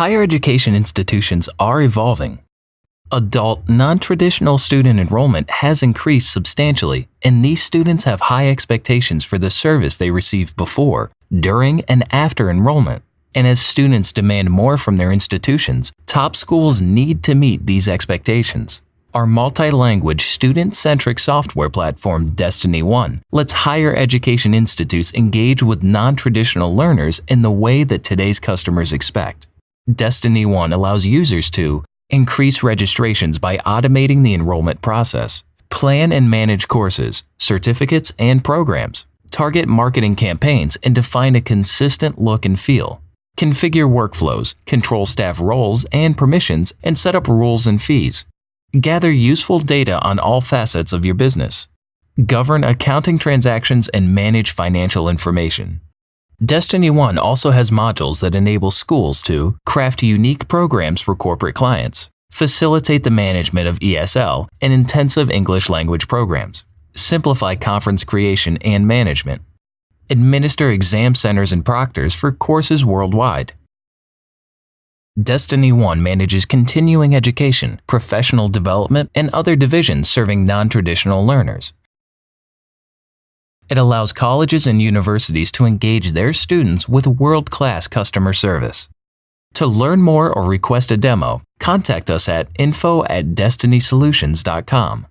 Higher education institutions are evolving. Adult, non-traditional student enrollment has increased substantially, and these students have high expectations for the service they receive before, during, and after enrollment. And as students demand more from their institutions, top schools need to meet these expectations. Our multi-language, student-centric software platform Destiny One lets higher education institutes engage with non-traditional learners in the way that today's customers expect. Destiny One allows users to increase registrations by automating the enrollment process, plan and manage courses, certificates, and programs, target marketing campaigns, and define a consistent look and feel, configure workflows, control staff roles and permissions, and set up rules and fees, gather useful data on all facets of your business, govern accounting transactions, and manage financial information. Destiny One also has modules that enable schools to craft unique programs for corporate clients, facilitate the management of ESL and intensive English language programs, simplify conference creation and management, administer exam centers and proctors for courses worldwide. Destiny One manages continuing education, professional development, and other divisions serving non-traditional learners. It allows colleges and universities to engage their students with world-class customer service. To learn more or request a demo, contact us at info at destinysolutions.com.